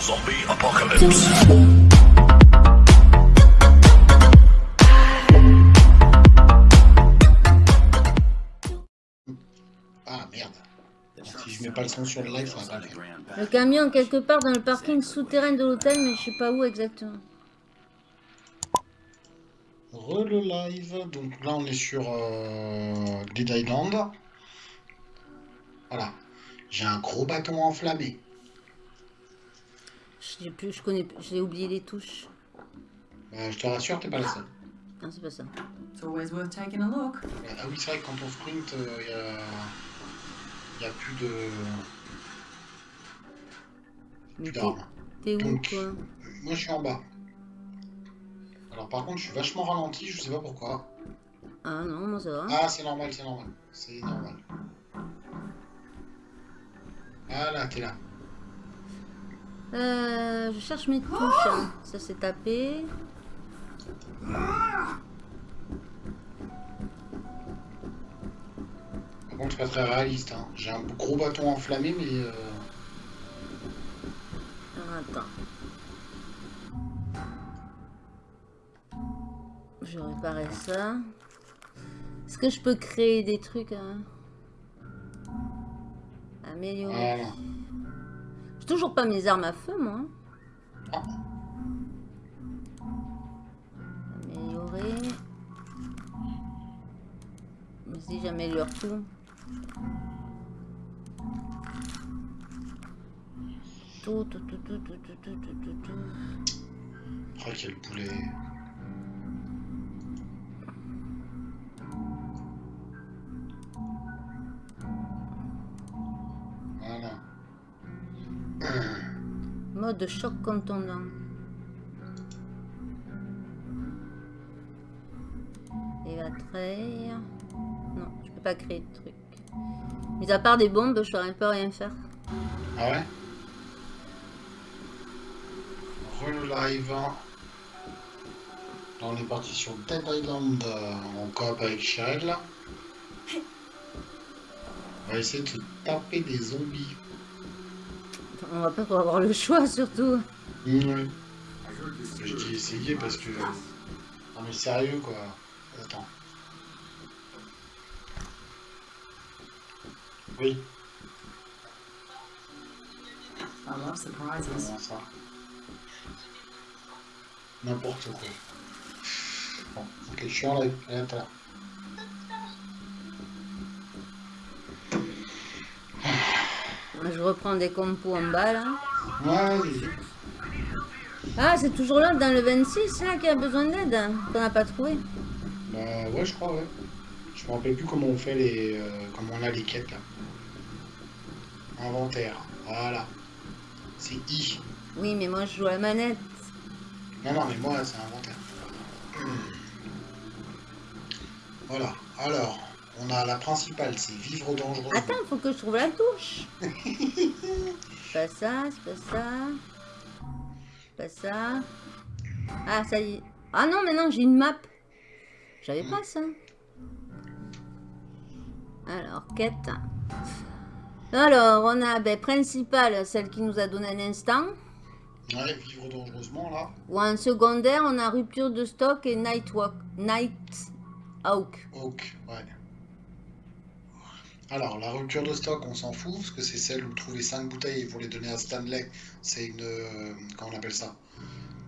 Zombie apocalypse. Ah merde. Si je mets pas le son sur le live, ça va pas le camion quelque part dans le parking souterrain de l'hôtel, mais je sais pas où exactement. Re le live. Donc là, on est sur euh, Dead Island. Voilà. J'ai un gros bâton enflammé. Je plus, je connais, j'ai oublié les touches. Euh, je te rassure, t'es pas la seule. Non, c'est pas ça. It's always worth taking a look. Ah oui, c'est vrai que quand on sprint, il y, a... y a plus de. Mais t'es d'armes. t'es où, Donc, toi Moi, je suis en bas. Alors, par contre, je suis vachement ralenti, je sais pas pourquoi. Ah non, moi ça va. Ah, c'est normal, c'est normal. C'est normal. Voilà, t'es là. Euh, je cherche mes touches. hein. Ça c'est tapé. Par contre, c'est pas très réaliste. Hein. J'ai un gros bâton enflammé, mais. euh, Alors, attends. Je réparer ça. Est-ce que je peux créer des trucs hein? Améliorer. Voilà. Toujours pas mes armes à feu, moi. Ah. Améliorer. Mais si j'améliore tout. Tout, tout, tout, tout, tout, tout, tout, tout, tout. Oh, quel poulet. Mode choc contondant. Et la trail. Non, je peux pas créer de truc. Mis à part des bombes, je saurais pas rien faire. Ah ouais? Re live. Là, on est parti sur Dead Island euh, en coop avec Cheryl. On va essayer de taper des zombies. On va pas trop avoir le choix, surtout. Ouais. Je dis essayer parce que. Non mais sérieux quoi. Attends. Oui, I love surprises. N'importe quoi. Bon, ok, je suis en live. Allez, attends. Je reprends des compos en bas, là. Ouais. Ah, c'est toujours là, dans le 26, là, qui a besoin d'aide. hein, Qu'on n'a pas trouvé. Bah ouais, je crois, ouais. Je me rappelle plus comment on fait les. euh, comment on a les quêtes là. Inventaire. Voilà. C'est I. Oui, mais moi, je joue à la manette. Non, non, mais moi, c'est inventaire. Voilà. Alors, on a la principale, c'est vivre dangereux. Attends, faut que je trouve la touche. pas ça, c'est pas ça. Pas ça. Ah, ça y est. Ah non, mais non, j'ai une map. J'avais pas ça. Alors, quête. Alors, on a, ben, principale, celle qui nous a donné un instant. Ouais, vivre dangereusement là. Ou en secondaire, on a rupture de stock et night walk. Night Hawk. Oak, ouais. Alors, la rupture de stock, on s'en fout, parce que c'est celle où trouver 5 bouteilles pour les donner à Stanley. C'est une. euh, comment on appelle ça?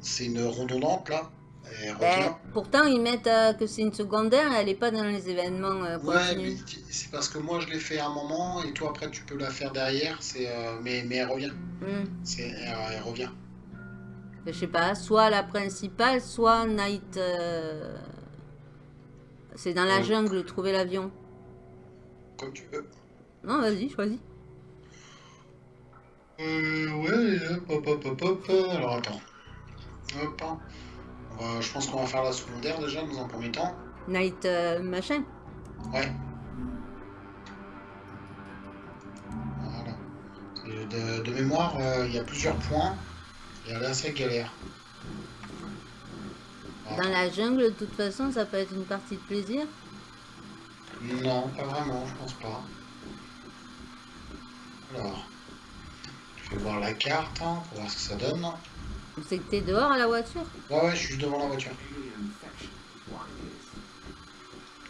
C'est une redondante là. Ben, pourtant, ils mettent euh, que c'est une secondaire, elle n'est pas dans les événements euh, Ouais, mais c'est parce que moi je l'ai fait à un moment et toi après tu peux la faire derrière. C'est euh, mais mais elle revient. Hmm. C'est elle, elle revient. Je sais pas, soit la principale, soit Night. C'est dans la jungle, trouver l'avion. Comme tu veux. Non, vas-y, choisis. Euh, ouais, hop, hop, hop, hop, hop. Alors attends. Hop. va- je pense qu'on va faire la secondaire déjà dans un premier temps. Night euh, machin. Ouais. Voilà. De, de mémoire, euh, il y a plusieurs points. Et elle est assez galère. Voilà. Dans la jungle, de toute façon, ça peut être une partie de plaisir. Non, pas vraiment, je pense pas. Alors, Je vais voir la carte hein, pour voir ce que ça donne. C'est que t'es dehors à la voiture? Ouais, ouais, je suis devant la voiture.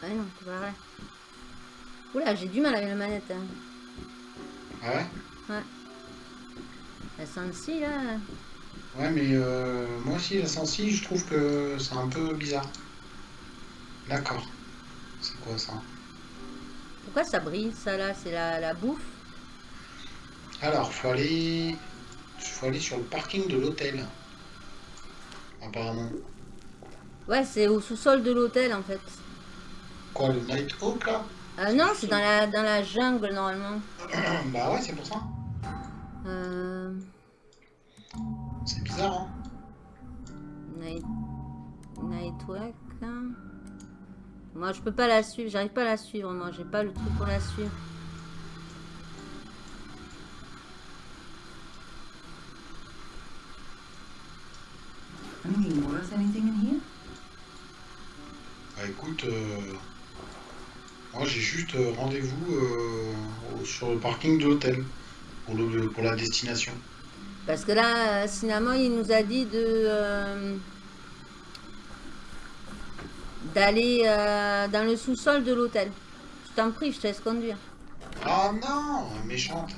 Ah non, c'est pas vrai. Oula, j'ai du mal avec la manette. Hein. Ah ouais? Ouais. La sensi là. Ouais, mais euh, moi aussi, la sensi, je trouve que c'est un peu bizarre. D'accord. C'est quoi ça Pourquoi ça brille ça là? C'est la, la bouffe? Alors, faut aller... faut aller sur le parking de l'hôtel. Apparemment. Ouais, c'est au sous-sol de l'hôtel en fait. Quoi, le Night Hawk là? Ah non, c'est dans la, dans la jungle normalement. Bah ouais, c'est pour ça. Euh... C'est bizarre, hein Night... Nightwalk. hein. Moi, je peux pas la suivre. J'arrive pas à la suivre. Moi, j'ai pas le truc pour la suivre. Anything worth anything in here? Bah écoute, euh, moi j'ai juste euh, rendez-vous euh, sur le parking de l'hôtel pour, le- pour la destination. Parce que là, Cinnamon, il nous a dit de... euh, D'aller euh, dans le sous-sol de l'hôtel. Je t'en prie, je te laisse conduire. Ah non, méchante.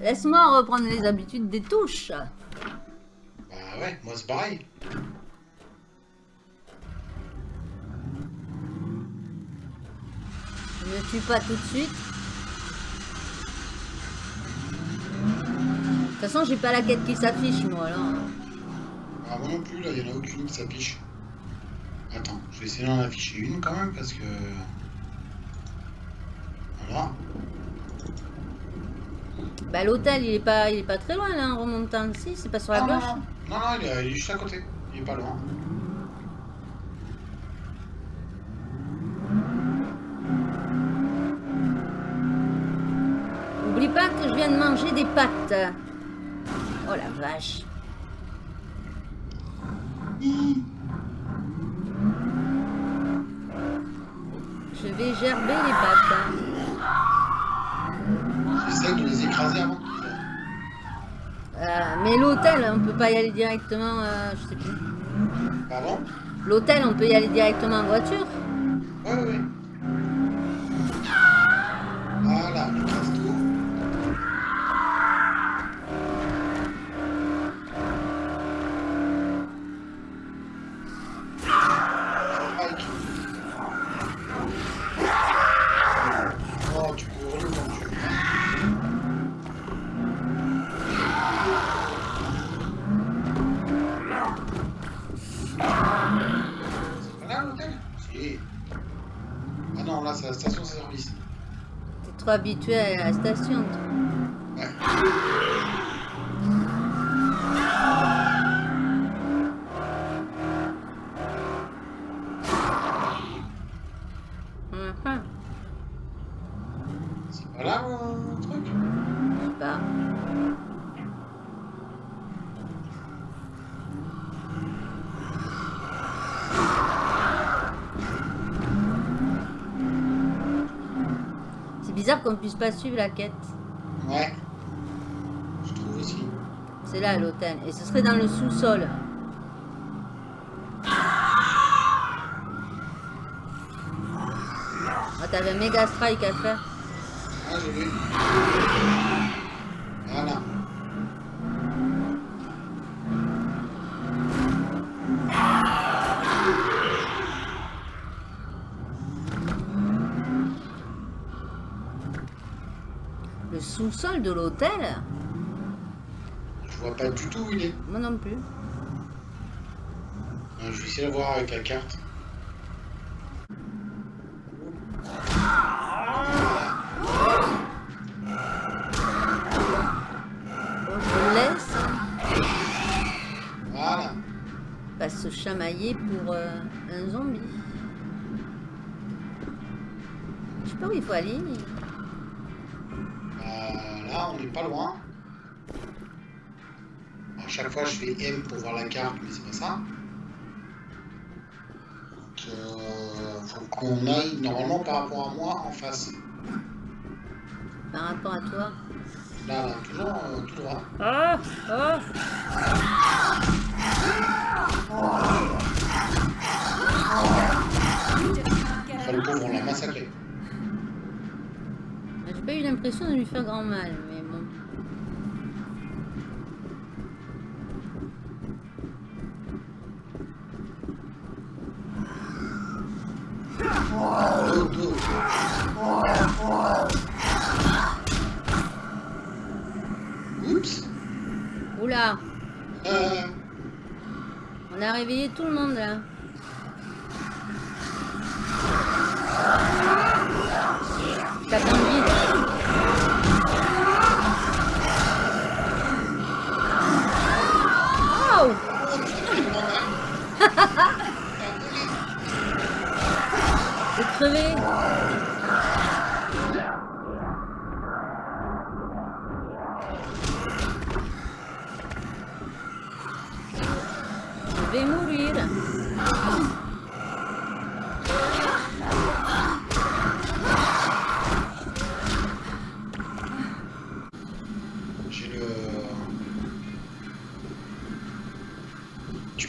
Laisse-moi reprendre les habitudes des touches. Bah ouais, moi c'est pareil. Ne tue pas tout de suite. De toute façon, j'ai pas la quête qui s'affiche, moi, là. Ah moi non plus, là, il n'y en a aucune qui s'affiche. Attends, je vais essayer d'en afficher une quand même parce que... Voilà. Bah, l'hôtel, il est pas, il est pas très loin, là, en remontant. Si, c'est pas sur la Ah, non, gauche. non, non, non, il est, il est juste à côté. Il est pas loin. Oublie pas que je viens de manger des pâtes. Oh la vache. Gerber les hein. J'essaie de les écraser avant. Euh, mais l'hôtel, on peut pas y aller directement. euh, je sais plus. Pardon? L'hôtel, on peut y aller directement en voiture? Ouais, ouais, ouais. Voilà, j'écrase tout. Strike. Oh, tu peux hurler quand tu veux. C'est pas là l'hôtel Si. Ah non, là c'est la station-service. Habitué à la station. toi. Ouais. Mhm. C'est pas là le truc Je sais pas. C'est bizarre qu'on puisse pas suivre la quête. Ouais. Je trouve aussi. C'est là l'hôtel. Et ce serait dans le sous-sol. Ah, t'avais un méga strike à faire. Ah, j'ai vu. Voilà. Le sous-sol de l'hôtel Je vois pas du tout où il est. Moi non plus. Euh, Je vais essayer de voir avec la carte. Pas se chamailler pour euh, un zombie. Je sais pas où il faut aller. mais- pas loin. À chaque fois, je fais M pour voir la carte, mais c'est pas ça. Donc, euh, faut qu'on aille normalement par rapport à moi en face. Par rapport à toi. Là, là, toujours euh, tout droit. Ah Ah Enfin, le pauvre, on l'a massacré. J'ai pas eu l'impression de lui faire grand mal, mais bon. Dos, dos. Oups. Oula Euh, Réveillé tout le monde là. Tape dans le vide. Oh J'ai crevé.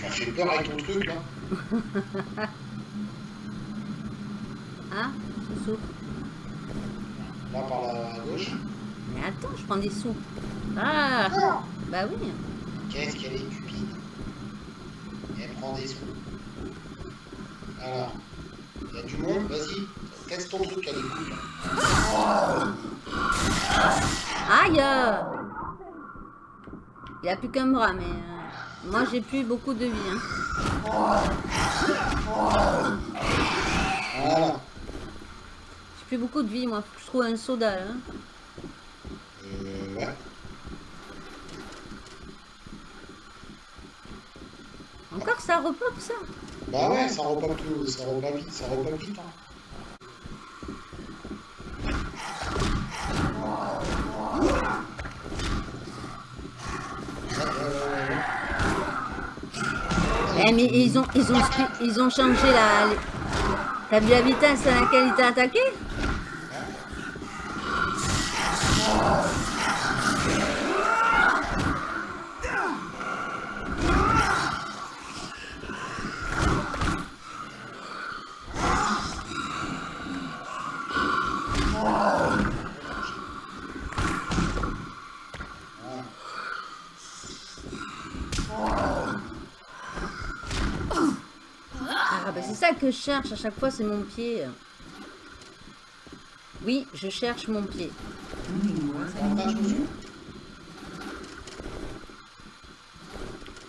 M'as fait peur avec ton truc, là. Ah, je souffle. Là, par la gauche. Mais attends, je prends des sous. Ah Bah oui. Qu'est-ce qu'elle est cupide Elle prend des sous. Alors, il y a du monde, vas-y, teste ton truc, elle écoute. Aïe Il a plus qu'un bras, mais euh, moi j'ai plus beaucoup de vie. Hein. Voilà. J'ai plus beaucoup de vie, moi. Faut que je trouve un soda là. Euh, ouais. Encore ça repop ça? Bah ouais, ça repop tout, ça repop vite, ça repop vite. Hein. Ouais, ouais, ouais, ouais. Eh mais ils ont ils ont ils ont changé la. la vitesse à laquelle il t'a attaqué Ah bah c'est ça que je cherche à chaque fois, c'est mon pied. Oui, je cherche mon pied.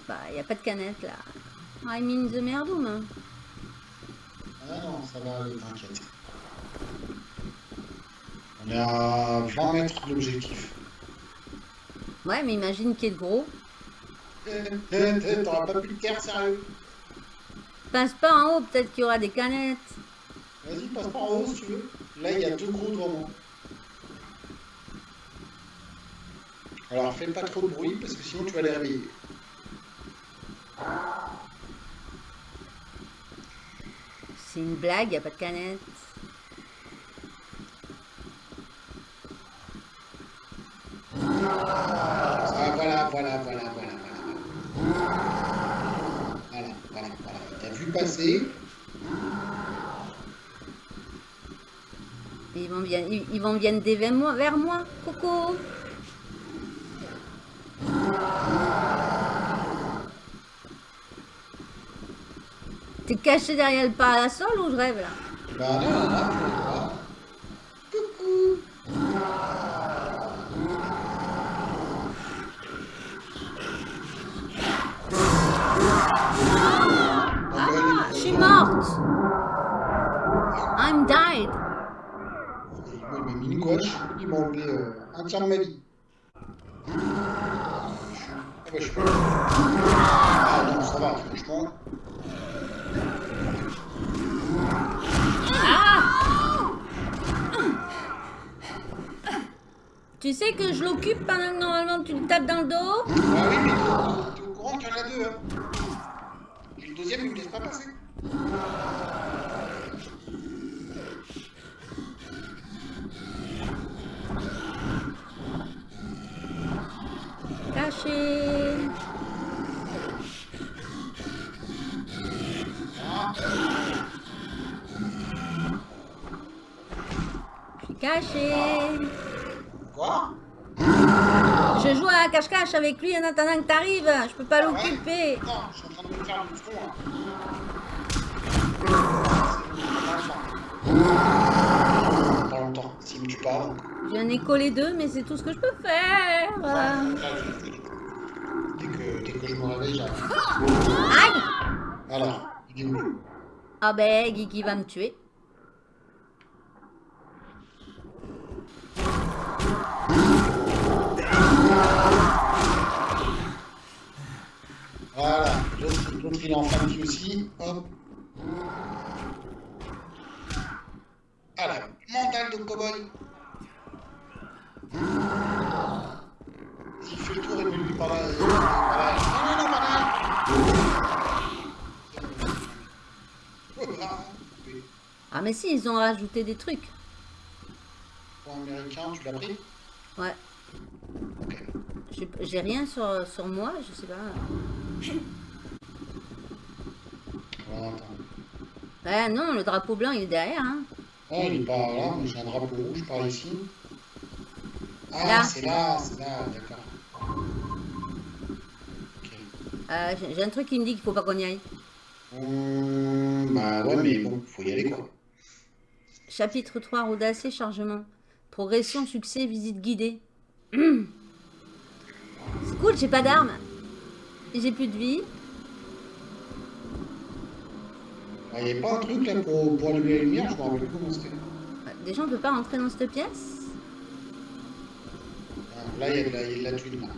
Bah, y a pas de canette là. I'm in the merdoum. hein. Ah non, ça va aller, t'inquiète. On est à 20 mètres de l'objectif. Ouais, mais imagine qu'il est gros. Eh, eh, eh, T'auras pas plus de terre, sérieux? Passe pas en haut, peut-être qu'il y aura des canettes. Vas-y, passe par en haut si tu veux. Là, il y a deux gros devant moi. Alors, fais pas trop de bruit parce que sinon tu vas les réveiller. C'est une blague, y a pas de canette. Ah, voilà, voilà, voilà, voilà, voilà. Voilà, voilà, voilà. T'as vu passer Ils vont bien vers moi. Coco. T'es caché derrière le parasol ou je rêve là? Bah non, tu le vois. Coucou Ah, je suis morte. I'm died. Il m'a mis une gouache, il m'a enlevé un tiers de ma vie. Ah ouais, je suis Ah non, ça va, franchement. Tu sais que je l'occupe pendant que normalement tu le tapes dans le dos? Ah oui, mais t'es au courant qu'il y en a deux, hein. Et le deuxième, il me laisse pas passer. Ah, Je suis caché. quoi Je joue à cache-cache avec lui en attendant que t'arrives. Je peux pas Ah ouais l'occuper. Non, je suis en train de me faire le front là. Pas longtemps, s'il me tue pas. donc. J'en ai collé deux, mais c'est tout ce que je peux faire. Dès que, dès que je me réveille, j'arrive. Aïe où Ah ben, Guigui va me tuer. Voilà, l'autre il est en famille aussi. Hop. Alors, mental de cow-boy. S'il fait le tour, il peut lui par là. et- par là. Non, non, non, par là. Ah mais si, ils ont rajouté des trucs. Pour américain, tu l'as pris? Ouais. Ok. J'ai- rien sur, sur moi, je sais pas. Voilà. Ouais, non, le drapeau blanc, il est derrière. Hein. Ah, il est pas là, mais j'ai un drapeau rouge par ici. Ah, c'est là, c'est là, d'accord. Euh, J'ai j'ai un truc qui me dit qu'il faut pas qu'on y aille. Hum, bah ouais, mais bon, faut y aller quoi. Chapitre 3, Rodacé, chargement. Progression, succès, visite guidée. C'est cool, j'ai pas d'armes. Et J'ai plus de vie. Il n'y avait pas un truc là pour, pour allumer la lumière, je me rappelle plus comment c'était. Déjà, on peut pas rentrer dans cette pièce? Ah, Là, il y, a de la- il y a de la thune là.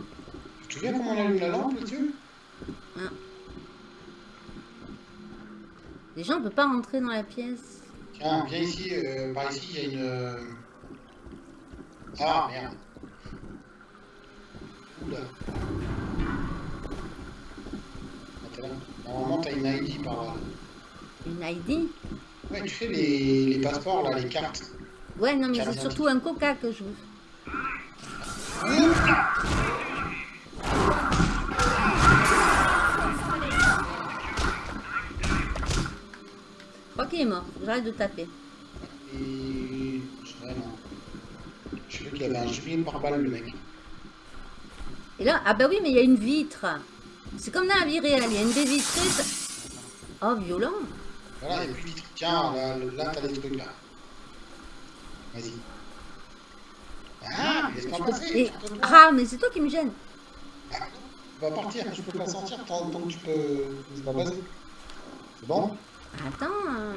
Tu te souviens comment on allume la lampe là-dessus Déjà, on peut pas rentrer dans la pièce. Tiens, viens ici, euh, par ici, il y a une. euh, Ah merde. Oula. Attends là. Normalement, t'as une ID par là. Une ID Ouais, tu fais les, les passeports là, les cartes. Ouais, non, mais c'est surtout un coca que je veux. Je crois qu'il est mort. J'arrête de taper. Et. Je sais qu'il avait un gilet par balle le mec. Et là, ah bah oui, mais il y a une vitre. C'est comme dans la vie réelle. Il y a une baie vitrée. ça- Oh, violent. Voilà, et puis tiens, là, là t'as les trucs là. Vas-y. Ah, mais laisse pas passer. Et- tu. Ah, mais c'est toi qui me gêne. Va partir, je peux pas sortir tant, que tu peux. C'est pas. C'est bon? Attends. euh.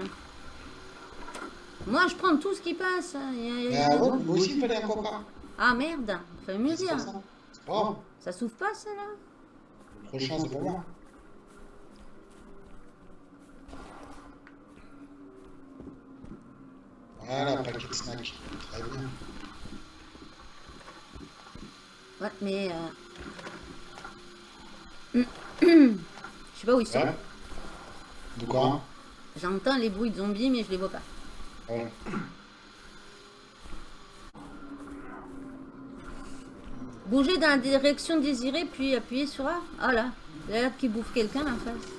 Moi, je prends tout ce qui passe. Il y a- il y a- Ah ouais, moi aussi il fallait un coca. Ah merde. Faut mieux dire. pas ça. C'est pas grave. Ça s'ouvre pas, ça, là? Le prochain c'est pour moi. Voilà, paquet de snack. Très bien. Ouais, mais... euh, Je sais pas où ils sont. Ouais. De quoi? J'entends les bruits de zombies, mais je les vois pas. Ouais. Bouger dans la direction désirée, puis appuyer sur A. Ah là, il a bouffe quelqu'un en face.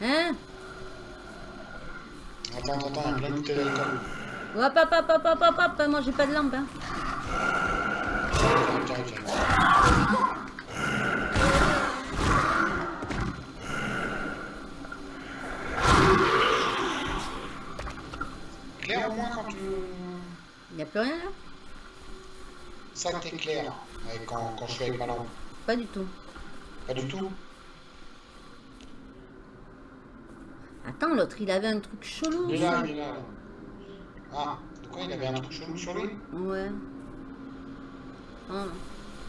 Hein Attends, attends, attends, il y a plein de bouteilles d'alcool. Hop, hop, hop, hop, hop, hop, hop, moi j'ai pas de lampe. Hein. Claire au moins quand tu... Il a plus rien là? Ça ouais, quand, quand je suis avec ma lampe. Pas du tout. Pas du tout? Attends, l'autre il avait un truc chelou. Il est là, il est là. Avait un truc chelou sur lui Ouais. Oh,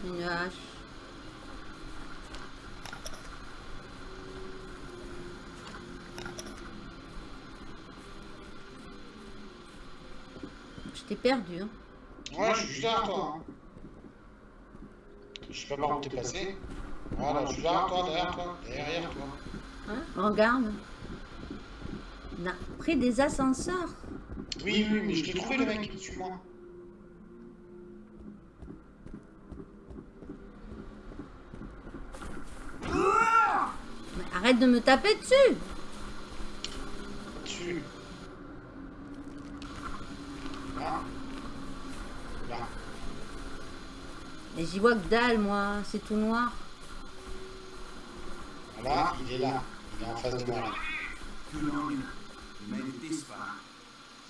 une hache. Je t'ai perdu. hein. Ouais, je suis juste derrière toi. Hein. Je sais pas par où t'es passé. Voilà, je suis derrière toi, derrière toi, derrière toi. Hein Regarde. On a pris des ascenseurs. Oui, oui, mais je t'ai trouvé le mec, suis-moi. Mais arrête de me taper dessus. Dessus. Là. Là. Et j'y vois que dalle, moi. C'est tout noir. Là, il est là. Il est en face de moi là. Good on you. You made it this far.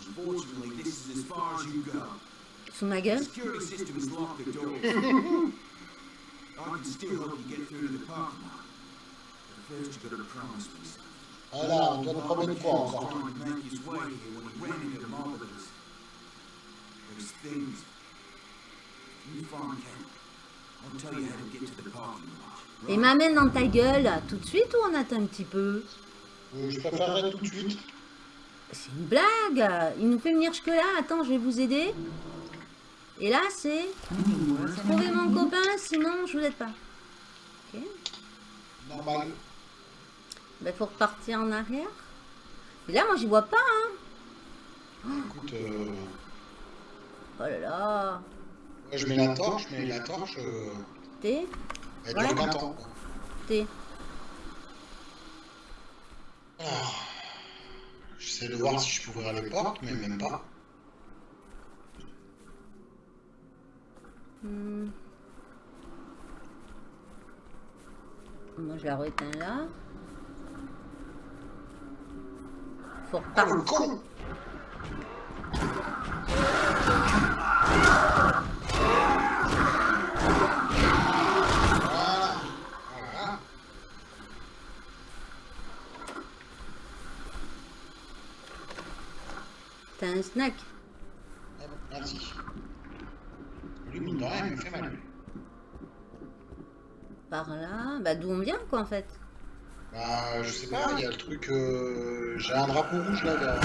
Unfortunately, this is as far as you go. Sous ma The gueule. security system has locked the doors. I can still help you get through to the parking lot. But first, you gotta promise me something. Voilà, on doit te promettre quoi encore lot. Et m'amène dans ta gueule tout de suite ou on attend un petit peu? Euh, Je préférerais tout de suite. C'est une blague. Il nous fait venir jusque-là. Attends, je vais vous aider. Et là, c'est trouver mon copain, sinon je vous aide pas. Ok. Normal. Ben, faut repartir en arrière. Et là, moi, j'y vois pas. Hein. Écoute, euh, Oh là là. moi, je mets la torche, mais la torche, euh, T'es, elle Ouais. dure 20 ans. quoi. t'es. J'essaie de voir si je peux ouvrir les portes, mais même pas. Hmm. Moi, je la réteins là. Faut Ah, le con Voilà. Voilà. T'as un snack. Ah bon, Merci. Lui, mine de rien, il me fait mal. Par là. Bah, d'où on vient, quoi, en fait? Bah, je sais pas, il y a le truc. euh, J'ai un drapeau rouge là, vers.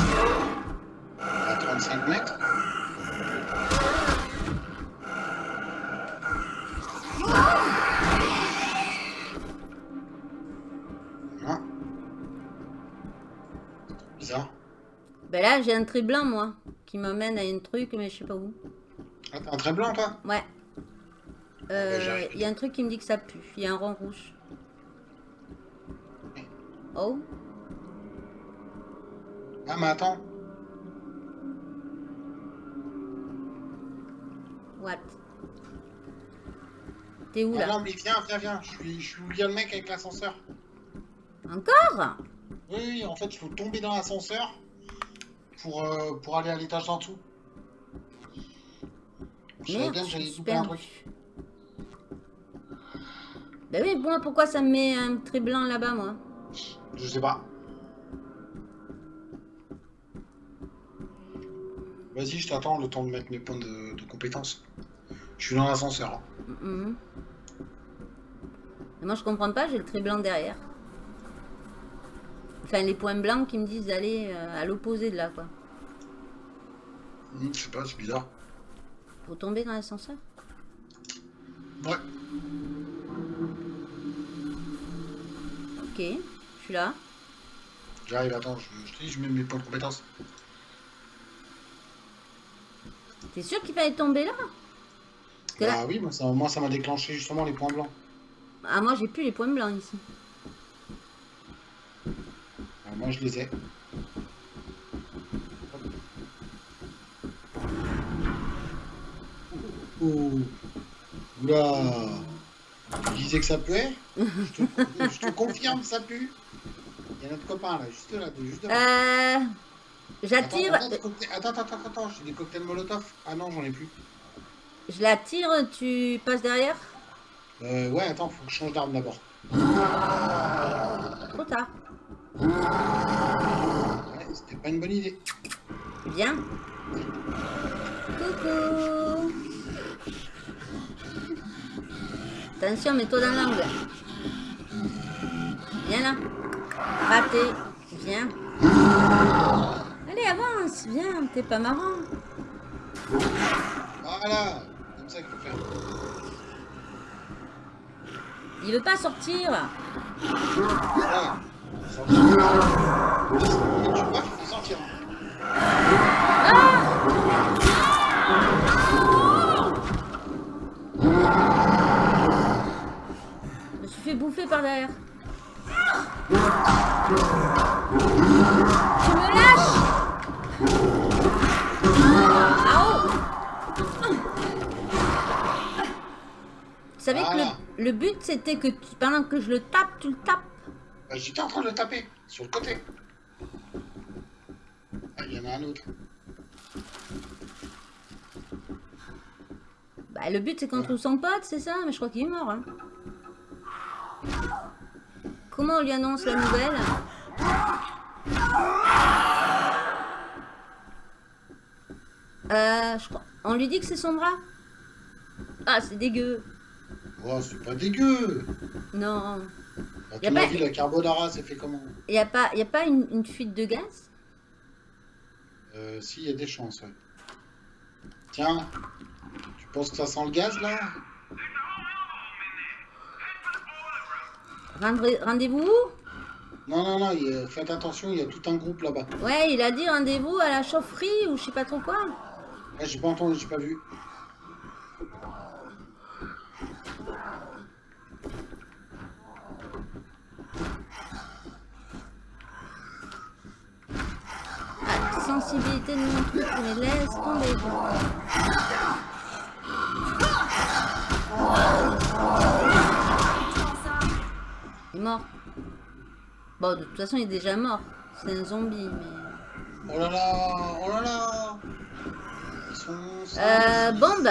à 35 mètres. Hein Bizarre. Ben là, j'ai un trait blanc, moi, qui m'amène à une truc, mais je sais pas où. Ah, un trait blanc, toi? Ouais. Euh, bah, j'arrive. Il y a un truc qui me dit que ça pue. Il y a un rond rouge. Oh, Ah, mais attends. what? T'es où Ah, là? Non, mais viens, viens, viens. Je suis, je suis où il y a le mec avec l'ascenseur. Encore? Oui, oui, en fait, il faut tomber dans l'ascenseur pour, euh, pour aller à l'étage d'en dessous. Je savais bien je que j'allais suis louper un truc. Ben oui, pourquoi ça me met un trait blanc là-bas, moi Je sais pas. Vas-y, je t'attends le temps de mettre mes points de, de compétence. Je suis dans l'ascenseur. hein. Moi, je comprends pas, j'ai le trait blanc derrière. Enfin, les points blancs qui me disent d'aller euh, à l'opposé de là, quoi. Hmm, je sais pas, c'est bizarre. Faut tomber dans l'ascenseur Ouais. Ok, je suis là. J'arrive, attends, je, je te dis, je mets mes points de compétence. T'es sûr qu'il fallait tomber là Bah oui, moi ça moi, ça m'a déclenché justement les points blancs. ah, moi, j'ai plus les points blancs ici. Alors, moi, je les ai. Oh. Oula. Tu disais que ça puait je, te, je te confirme, ça pue. Il y a notre copain là, juste là, juste devant. Euh... J'attire... attends, attends, attends, attends, attends, j'ai des cocktails Molotov. Ah non, j'en ai plus. Je la tire, tu passes derrière? Euh, ouais, attends, faut que je change d'arme d'abord. Trop tard. Ouais, c'était pas une bonne idée. Viens. Coucou. Attention, mets-toi dans l'angle. Viens là. Raté. Viens. Allez, avance. Viens, t'es pas marrant. Voilà Comme ça qu'il faut faire. Il veut pas sortir. Voilà. Bouffer par derrière. Tu me lâches Ah oh Vous savez que le, le but c'était que tu- pendant que je le tape, tu le tapes. Bah, J'étais en train de le taper, sur le côté. Ah, il y en a un autre. Bah, le but c'est qu'on trouve son pote, c'est ça? Mais je crois qu'il est mort. hein. Comment on lui annonce la nouvelle? Euh, je crois... On lui dit que c'est son bras? Ah, c'est dégueu. Oh, c'est pas dégueu Non. A ton pas- avis, la carbonara, c'est fait comment? Il n'y a pas, y a pas une, une fuite de gaz? Euh, si, il y a des chances, ouais. Tiens, tu penses que ça sent le gaz, là? Rendez- Rendez-vous où? Non, non, non, il y a- faites attention, il y a tout un groupe là-bas. Ouais, il a dit rendez-vous à la chaufferie ou je sais pas trop quoi. Ah, j'ai pas entendu, j'ai pas vu. Ah, sensibilité de mon truc, mais laisse tomber. Il est mort. Bon, de toute façon, il est déjà mort. C'est un zombie, mais... Oh là là, oh là là Ils sont... cinq, Euh, bombe.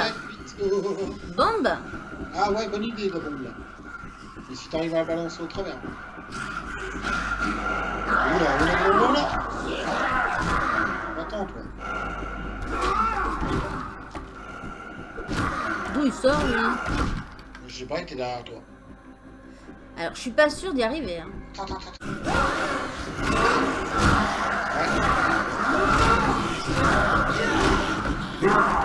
Oh. Bombe Ah ouais, bonne idée, la bombe, là. Et si t'arrives à la balancer au travers Oula, oula, oula, oula D'où il sort, lui Je sais pas, il était derrière toi. Alors, je suis pas sûre d'y arriver. Hein. Attends, attends, attends. Ouais.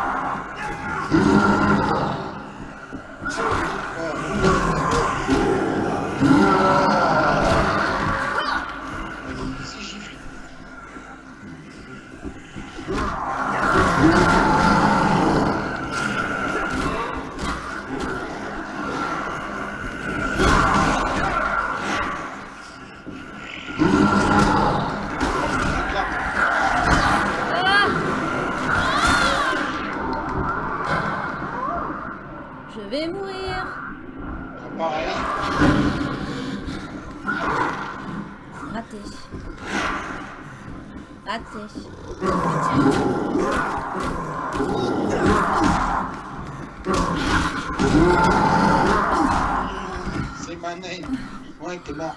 Ouais, t'es mort.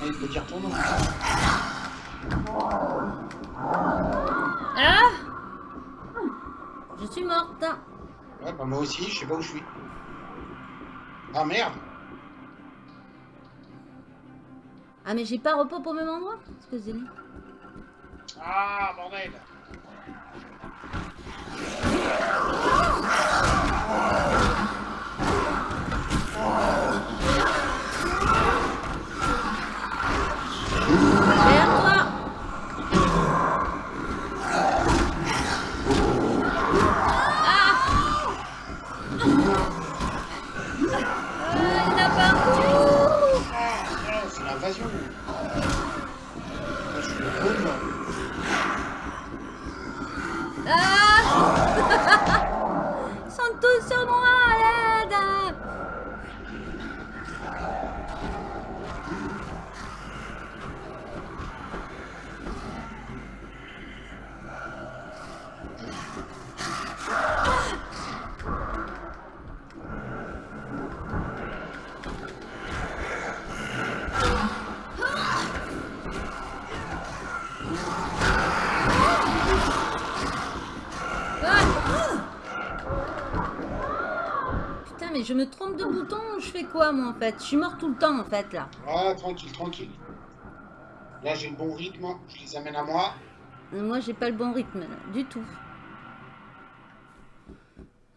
Ouais, il faut dire ton nom. Ah Je suis morte. Ouais, bah moi aussi, je sais pas où je suis. Ah merde Ah, mais j'ai pas repos au même endroit Excusez-moi. Ah, bordel Derrière toi Ah Ah, il y en a partout Ah, c'est l'invasion Moi, je suis le drone. Ah Ils sont tous sur moi, à l'aide Ah Putain, mais je me trompe de bouton ou je fais quoi, moi, en fait? Je suis mort tout le temps, en fait, là. Ah, tranquille, tranquille. Là, j'ai le bon rythme, je les amène à moi. Moi, j'ai pas le bon rythme, là, du tout.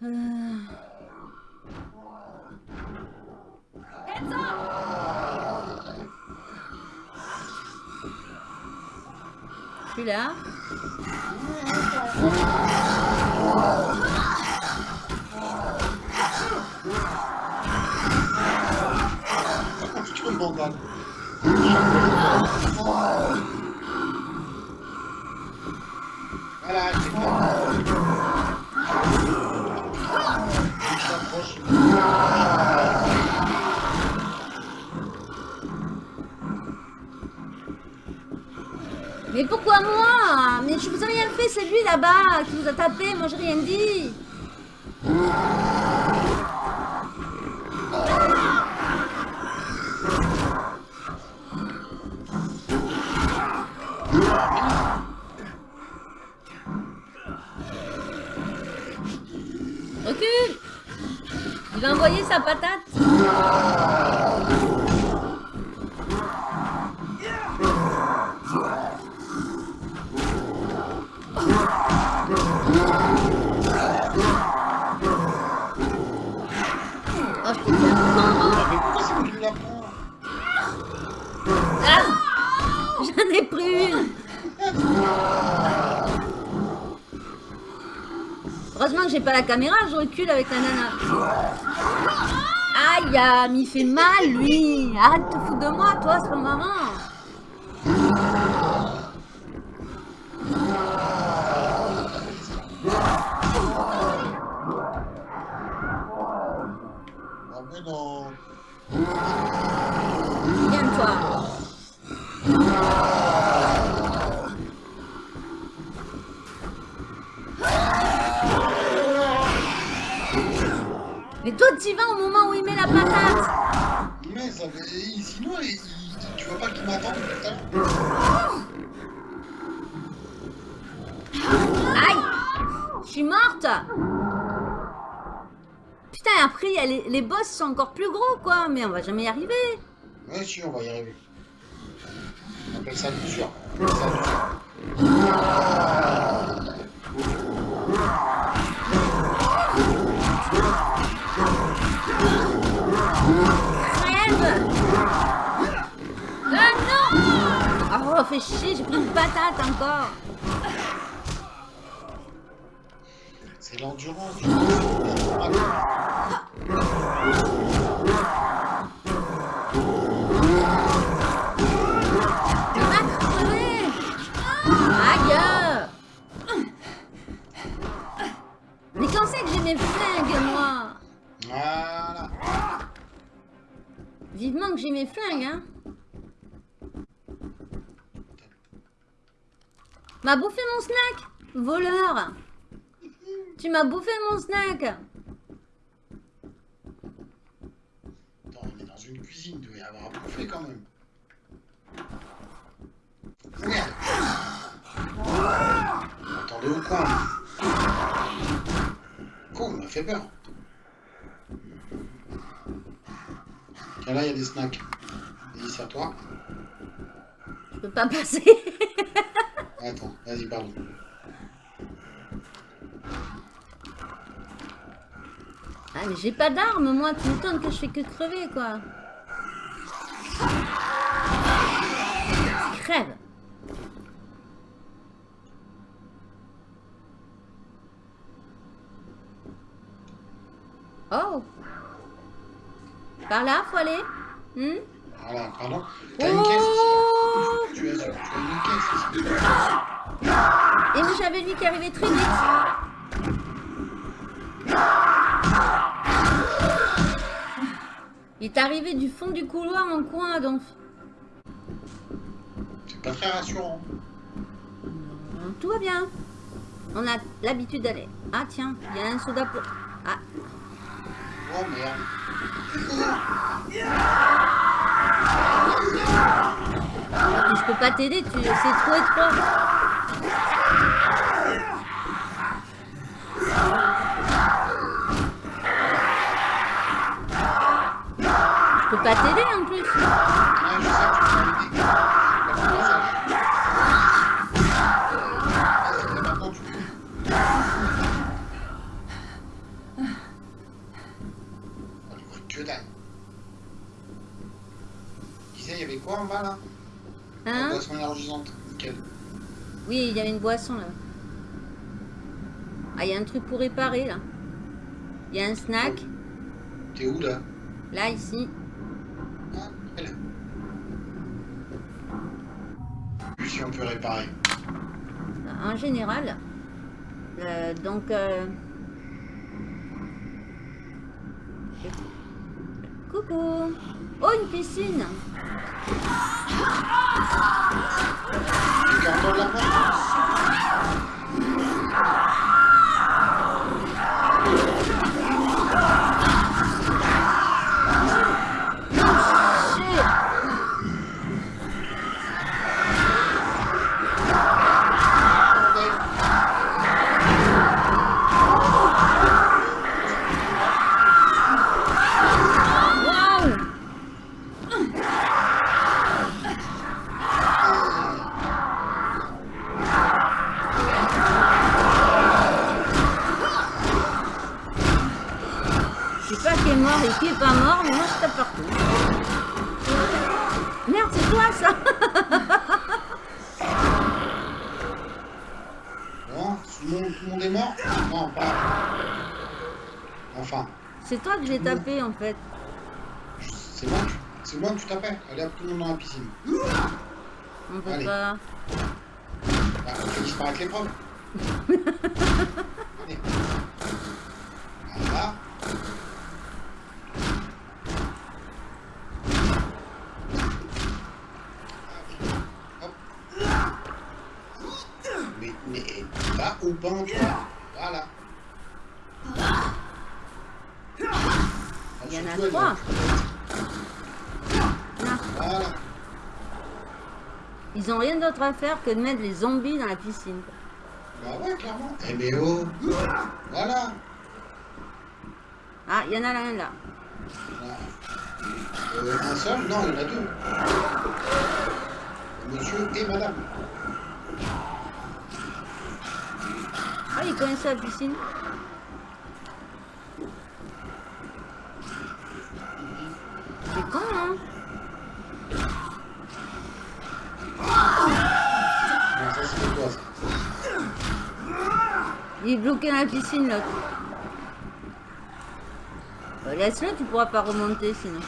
Euh, Je suis là. Tu peux me bandane. Voilà, c'est bon. Il s'approche. Mais pourquoi moi Mais je vous ai rien fait, c'est lui là-bas qui vous a tapé, moi j'ai rien dit. Pas la caméra, je recule avec la nana. Aïe, il fait mal lui Arrête de te foutre de moi, toi, c'est pas marrant Mais on va jamais y arriver. Ouais, si, on va y arriver. On appelle ça l'usure. Ah non Oh, fait chier, j'ai pris une patate encore. C'est l'endurance. Mes flingues, moi Voilà. Vivement que j'ai mes flingues, hein M'a bouffé mon snack Voleur Tu m'as bouffé mon snack Attends, on est dans une cuisine, il doit y avoir à bouffer quand même. Merde. Attendez au coin. Quoi, on m'a fait peur. Tiens, là, il y a des snacks. Vas-y, c'est à toi. Je peux pas passer Attends, vas-y, pardon. Ah mais j'ai pas d'arme moi, tu m'étonnes que je fais que crever quoi Crève Oh Par là, faut aller Hmm? Voilà, pardon. T'as une caisse ici. Oh Tu as, tu as une caisse ici. Et nous j'avais lui qui arrivait très vite Il est arrivé du fond du couloir en coin donc C'est pas très rassurant. Tout va bien. On a l'habitude d'aller. Ah tiens, il y a un soda pour... Ah, Oh je peux pas t'aider, tu... c'est trop étroit. Je peux pas t'aider en plus. Ah, je sais que tu m'avais dit. J'ai pas le message. Vas-y, maintenant tu peux. que dalle. Tu disais, là La Hein boisson énergisante. Nickel. Oui, il y avait une boisson là. Ah, il y a un truc pour réparer là. Il y a un snack. T'es où là Là, ici. Ah. Si on peut réparer. En général. Euh, donc... euh, Coucou Oh, une piscine. Gardons la place j'ai tapé en fait. c'est moi, c'est moi que tu t'appelles. Allez hop, tout le monde dans la piscine. On peut Allez. pas. Bah, l'épreuve. Allez. Voilà. Hop. Mais, mais va au banc, toi. Voilà. Il y en a trois. Non. Voilà. Ils ont rien d'autre à faire que de mettre les zombies dans la piscine. Bah ouais, clairement. Eh mais oh Voilà Ah, il y en a un là. Voilà. Euh, un seul Non, il y en a deux. Monsieur et madame. Ah, ils connaissent la piscine? C'est con, hein Non, ça c'est pour toi, ça. Il est bloqué dans la piscine, l'autre. Euh, Laisse-le, tu pourras pas remonter sinon.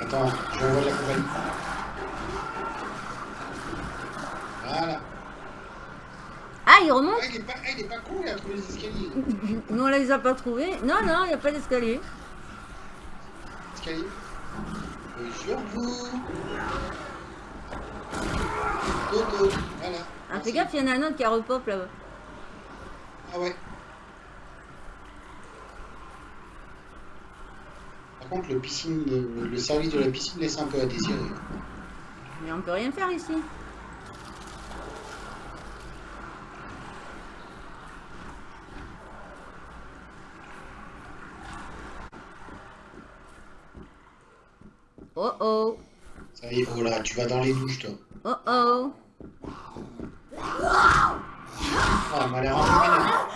Attends, je vais la compagnie. Voilà. Ah, il remonte Ah, il est pas, ah, il est pas con, il a trouvé les escaliers. Nous, on les a pas trouvés. Non, non, il n'y a pas d'escalier. Escalier. Sur vous. Dodo. Voilà. Ah, fais gaffe, il y en a un autre qui a repop là-bas. Ah ouais. Par contre, le, piscine, le, le service de la piscine laisse un peu à désirer. Mais on peut rien faire ici. Oh oh, Ça y est, oh là, tu vas dans les douches, toi. oh oh. Elle m'a l'air un peu vénère.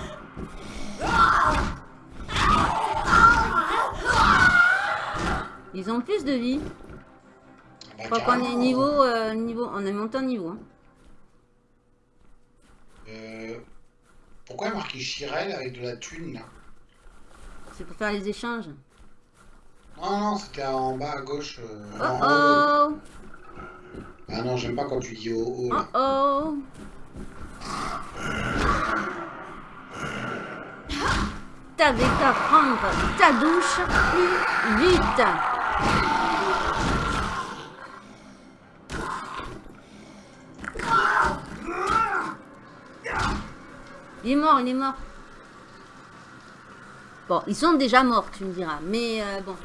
Ils ont plus de vie. Bah, Je crois qu'on carrément. est niveau, euh, niveau, on est monté en niveau. hein. Euh, pourquoi il marqué Chirel avec de la thune, là? C'est pour faire les échanges. Non, non, c'était en bas à gauche. euh, Oh en haut. oh, Ah non, j'aime pas quand tu dis oh oh, oh là. oh. t'avais qu'à prendre ta douche plus vite. Il est mort, il est mort. Bon, ils sont déjà morts, tu me diras. Mais euh, bon.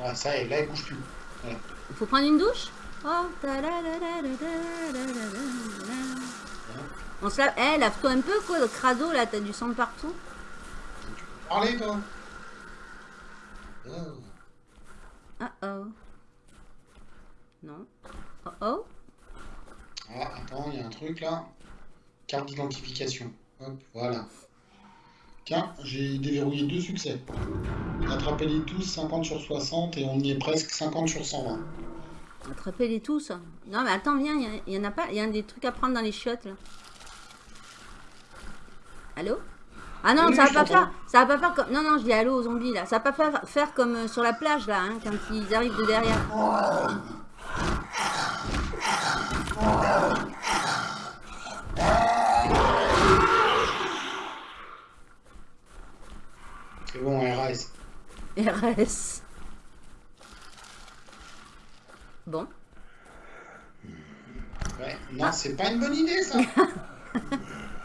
Ah, ça y est, là, ils bougent plus. Il faut prendre une douche? On se lave. Lave-toi un peu, quoi. Le crado, là, t'as du sang partout. Parlez, toi Oh. Oh oh. Non. Oh oh. Ah, attends, il y a un truc, là. Carte d'identification. Hop, voilà. Tiens, j'ai déverrouillé deux succès. Attrapez-les tous, 50 sur 60, et on y est presque 50 sur 120. Attrapez-les tous. Non, mais attends, viens, il y, en a pas. Il y a des trucs à prendre dans les chiottes, là. Allô? Ah non, Oui, ça va pas faire. Ça va pas faire comme. Non, non, je dis allô aux zombies, là. Ça va pas faire, faire comme euh, sur la plage, là, hein, quand ils arrivent de derrière. C'est bon, RS. RS. Bon. Ouais, non, c'est pas une bonne idée, ça.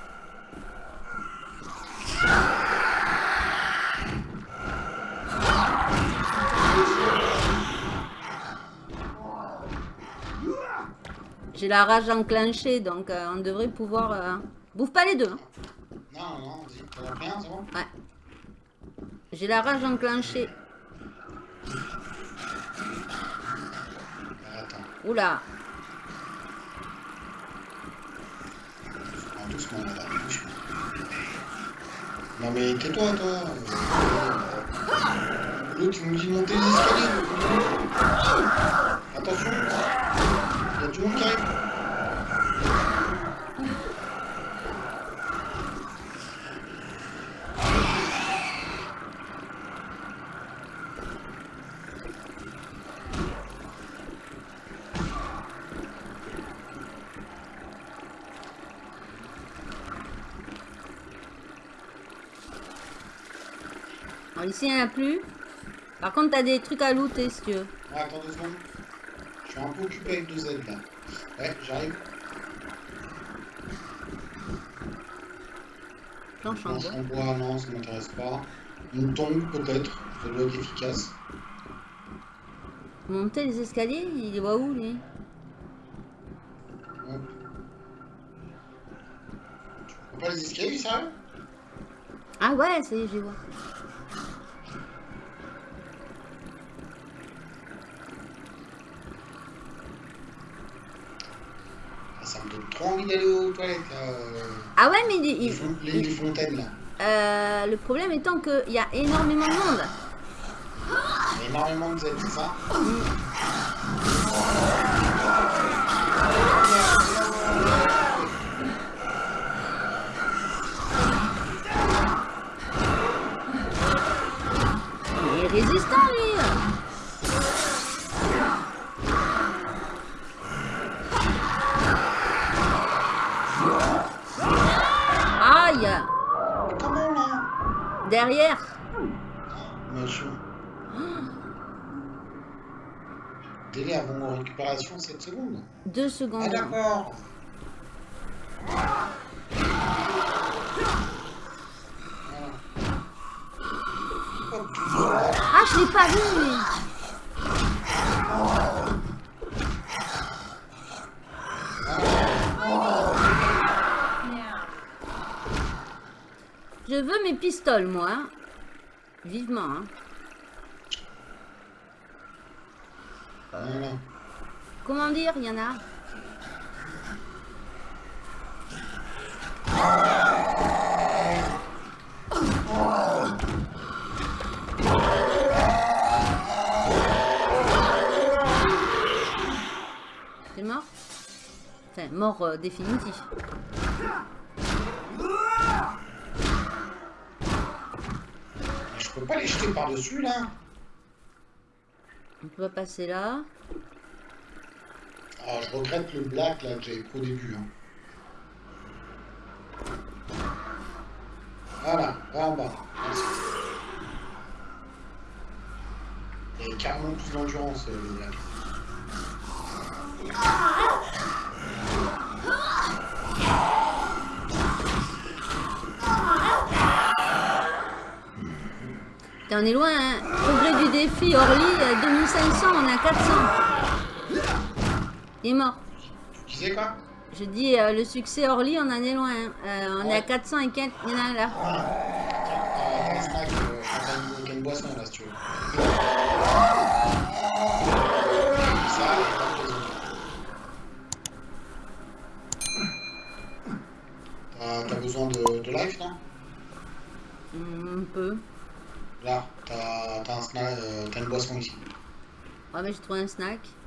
J'ai la rage enclenchée, donc euh, on devrait pouvoir. euh, Bouffe pas les deux. hein. Non, non, vas-y, t'en as pris un, c'est bon Ouais. J'ai la rage enclenchée. Attends, Oula. doucement, là, doucement. Non, mais tais-toi, toi. L'autre, il nous dit monter les escaliers. Attention, il y a du monde qui arrive. Alors ici, il n'y en a plus. Par contre, t'as des trucs à looter si tu veux. Attends deux secondes. Je suis un peu occupé avec deux Z là. Ouais, j'arrive. Planche en bois. bois, non, ça m'intéresse pas. Une tombe, peut-être. Ça doit être efficace. Monter les escaliers, il les voit où lui? Ouais. Tu vois pas les escaliers, sérieux? Ah ouais, ça y est, je les vois. Ah, Trop envie d'aller aux toilettes euh, Ah ouais, mais il- Les, il- fon- les- les fontaines là. euh, le problème étant qu'il y a énormément de monde. Énormément de Z, c'est ça? Il Derrière Machin. Délai avant récupération 7 secondes. Deux Ah secondes. d'accord. Voilà. Hop. Ah, je l'ai pas vu lui. Je pistoles, moi. hein. Vivement. hein. Comment dire, il y en a? T'es mort? Enfin, mort euh, définitif. Je peux pas les jeter par-dessus là On peut pas passer là. Ah, je regrette le black là que j'avais pris au début. hein. Voilà, là en bas. Il y a carrément plus d'endurance le black. T'en es loin, hein Progrès du défi, Orly, euh, 2500, on est à 400. Il est mort. Tu disais quoi? Je dis, euh, le succès Orly, on en est loin. hein. Euh, on est à 400 et quelques. Il y en a un là. Tiens, euh, une boisson là si tu veux. Raison. T'as- besoin de, de life, non? Hmm, Un peu. Là, t'as un snack, euh, t'as une boisson ici. Ah mais j'ai trouvé un snack.